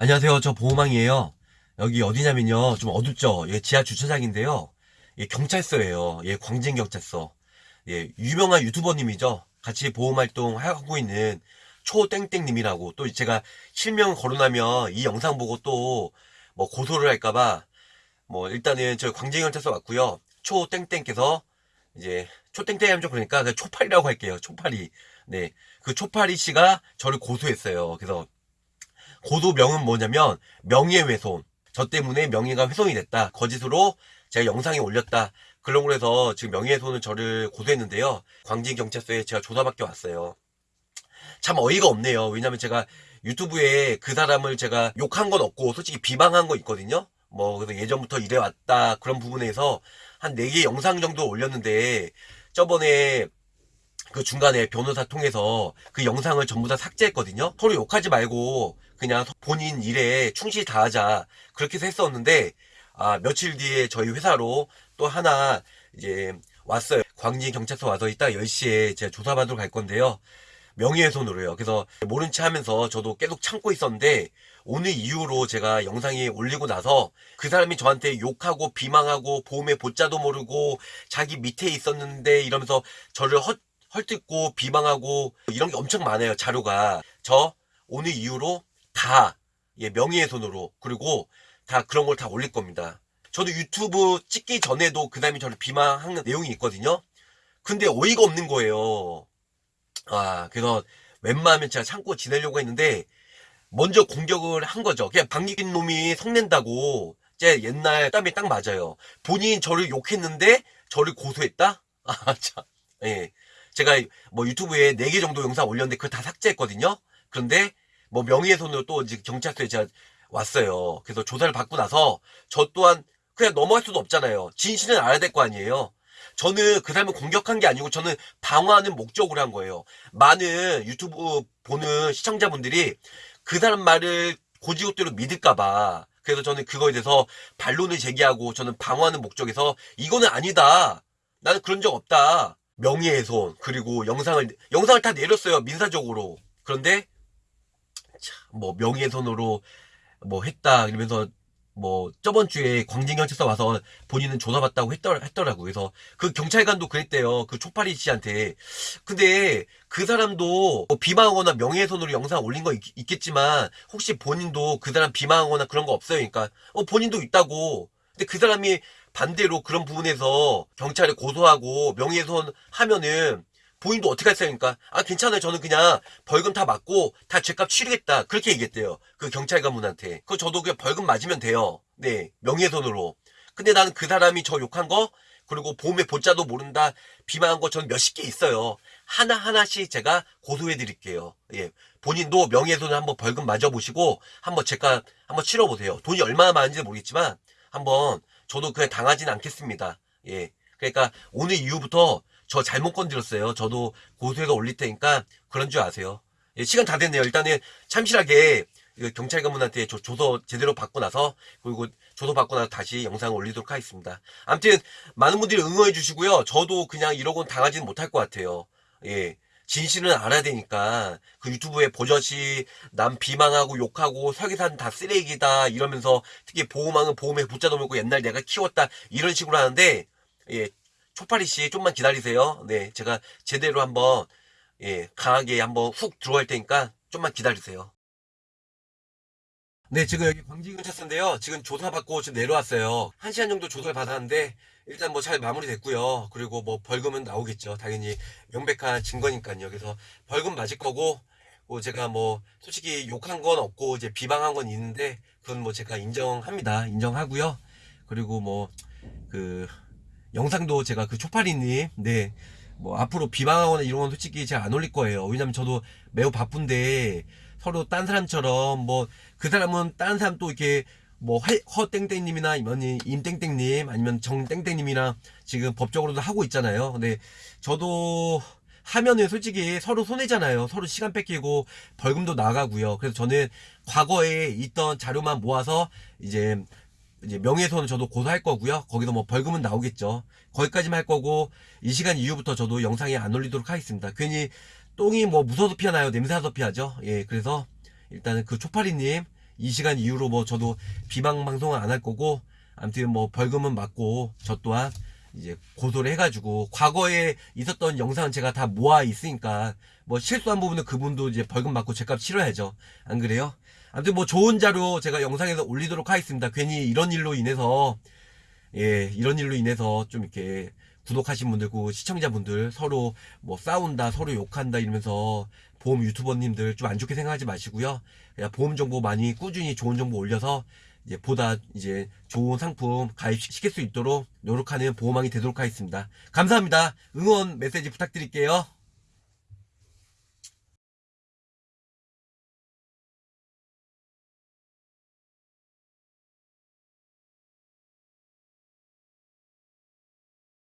안녕하세요. 저 보호망이에요. 여기 어디냐면요. 좀 어둡죠? 예, 지하 주차장인데요. 예, 경찰서예요. 예, 광진경찰서. 예, 유명한 유튜버님이죠. 같이 보호활동 하고 있는 초땡땡님이라고 또 제가 실명 거론하면 이 영상 보고 또 뭐 고소를 할까봐 뭐 일단은 저 광진경찰서 왔고요. 초땡땡께서 이제 초땡땡 하면 좀 그러니까 그 초파리라고 할게요. 초파리. 네. 그 초파리 씨가 저를 고소했어요. 그래서 고소명은 뭐냐면 명예훼손. 저 때문에 명예가 훼손이 됐다. 거짓으로 제가 영상에 올렸다. 그런 걸 해서 지금 명예훼손은 저를 고소했는데요. 광진경찰서에 제가 조사받게 왔어요. 참 어이가 없네요. 왜냐면 제가 유튜브에 그 사람을 제가 욕한 건 없고 솔직히 비방한 거 있거든요. 뭐 그래서 예전부터 이래왔다 그런 부분에서 한 4개 영상 정도 올렸는데 저번에 그 중간에 변호사 통해서 그 영상을 전부 다 삭제했거든요. 서로 욕하지 말고 그냥 본인 일에 충실히 다하자 그렇게 해서 했었는데 아 며칠 뒤에 저희 회사로 또 하나 이제 왔어요. 광진 경찰서 와서 이따 10시에 제가 조사받으러 갈 건데요. 명예훼손으로요. 그래서 모른 체 하면서 저도 계속 참고 있었는데 오늘 이후로 제가 영상이 올리고 나서 그 사람이 저한테 욕하고 비망하고 보험의 보자도 모르고 자기 밑에 있었는데 이러면서 저를 헛, 헐뜯고 비방하고 이런 게 엄청 많아요. 자료가. 저 오늘 이후로 다 예, 명예훼손으로 그리고 다 그런 걸 다 올릴 겁니다. 저도 유튜브 찍기 전에도 그 사람이 저를 비방하는 내용이 있거든요. 근데 어이가 없는 거예요. 아, 그래서 웬만하면 제가 참고 지내려고 했는데 먼저 공격을 한 거죠. 그냥 방귀낀 놈이 성낸다고 제 옛날 땀이 딱 맞아요. 본인 저를 욕했는데 저를 고소했다? 아, 참. 예. 제가 뭐 유튜브에 4개 정도 영상 올렸는데 그걸 다 삭제했거든요. 그런데 뭐 명예훼손으로 또 이제 경찰서에 제가 왔어요. 그래서 조사를 받고 나서 저 또한 그냥 넘어갈 수도 없잖아요. 진실은 알아야 될 거 아니에요. 저는 그 사람을 공격한 게 아니고 저는 방어하는 목적으로 한 거예요. 많은 유튜브 보는 시청자분들이 그 사람 말을 고지고대로 믿을까봐. 그래서 저는 그거에 대해서 반론을 제기하고 저는 방어하는 목적에서 이거는 아니다. 나는 그런 적 없다. 명예훼손 그리고 영상을 영상을 다 내렸어요 민사적으로. 그런데 참, 뭐 명예훼손으로 뭐 했다 이러면서 뭐 저번 주에 광진경찰서 와서 본인은 조사받다고 했더, 했더라고 그래서 그 경찰관도 그랬대요. 그 초파리 씨한테. 근데 그 사람도 뭐 비방하거나 명예훼손으로 영상 올린 거 있, 겠지만 혹시 본인도 그 사람 비방하거나 그런 거 없어요? 그러니까 어 본인도 있다고. 근데 그 사람이 반대로 그런 부분에서 경찰에 고소하고 명예훼손 하면은 본인도 어떻게? 그러니까 아 괜찮아요. 저는 그냥 벌금 다 맞고 다 죄값 치르겠다. 그렇게 얘기했대요. 그 경찰 관분한테. 그 저도 그냥 벌금 맞으면 돼요. 네 명예훼손으로. 근데 나는 그 사람이 저 욕한 거 그리고 보험의 보자도 모른다 비만한 거 저는 몇십 개 있어요. 하나 하나씩 제가 고소해 드릴게요. 예 본인도 명예훼손 한번 벌금 맞아 보시고 한번 제가 한번 치러 보세요. 돈이 얼마나 많은지 모르겠지만 한번 저도 그냥 당하진 않겠습니다. 예 그러니까 오늘 이후부터 저 잘못 건드렸어요. 저도 고소해서 올릴 테니까 그런 줄 아세요. 예, 시간 다 됐네요. 일단은 참실하게 경찰관분한테 조, 조서 제대로 받고 나서 그리고 조서 받고 나서 다시 영상을 올리도록 하겠습니다. 아무튼 많은 분들이 응원해 주시고요. 저도 그냥 이러고 당하지는 못할 것 같아요. 예. 진실은 알아야 되니까 그 유튜브에 버젓이 남 비망하고 욕하고 설계산 다 쓰레기다 이러면서 특히 보호망은 보험에 붙잡아 놓고 옛날 내가 키웠다 이런 식으로 하는데 예 초파리 씨 좀만 기다리세요. 네, 제가 제대로 한번 예, 강하게 한번 훅 들어갈 테니까 좀만 기다리세요. 네, 지금 여기 광진경찰서인데요. 지금 조사받고 지금 내려왔어요. 한 시간 정도 조사를 받았는데 일단 뭐 잘 마무리됐고요. 그리고 뭐 벌금은 나오겠죠. 당연히 명백한 증거니까요. 그래서 벌금 맞을 거고 뭐 제가 뭐 솔직히 욕한 건 없고 이제 비방한 건 있는데 그건 뭐 제가 인정합니다. 인정하고요. 그리고 뭐그 영상도 제가 그 초파리님 네. 뭐 앞으로 비방하거나 이런 건 솔직히 제가 안 올릴 거예요. 왜냐면 저도 매우 바쁜데 서로 딴 사람처럼 뭐 그 사람은 딴 사람 또 이렇게 뭐 허땡땡님이나 아니면 임땡땡님 아니면 정땡땡님이랑 지금 법적으로도 하고 있잖아요. 근데 저도 하면은 솔직히 서로 손해잖아요. 서로 시간 뺏기고 벌금도 나가고요. 그래서 저는 과거에 있던 자료만 모아서 이제 이제 명예훼손은 저도 고소할 거고요. 거기서 뭐 벌금은 나오겠죠. 거기까지만 할 거고 이 시간 이후부터 저도 영상에 안 올리도록 하겠습니다. 괜히 똥이 뭐 무서워서 피하나요? 냄새 나서 피하죠. 예, 그래서 일단은 그 초파리님 이 시간 이후로 뭐 저도 비방 방송은 안 할 거고 아무튼 뭐 벌금은 맞고 저 또한 이제 고소를 해가지고 과거에 있었던 영상은 제가 다 모아 있으니까 뭐 실수한 부분은 그분도 이제 벌금 받고 제값 치러야죠. 안 그래요? 아무튼 뭐 좋은 자료 제가 영상에서 올리도록 하겠습니다. 괜히 이런 일로 인해서 예 이런 일로 인해서 좀 이렇게 구독하신 분들 그 시청자분들 서로 뭐 싸운다 서로 욕한다 이러면서 보험 유튜버님들 좀 안 좋게 생각하지 마시고요. 그냥 보험 정보 많이 꾸준히 좋은 정보 올려서 이제 보다 이제 좋은 상품 가입시킬 수 있도록 노력하는 보험왕이 되도록 하겠습니다. 감사합니다. 응원 메시지 부탁드릴게요.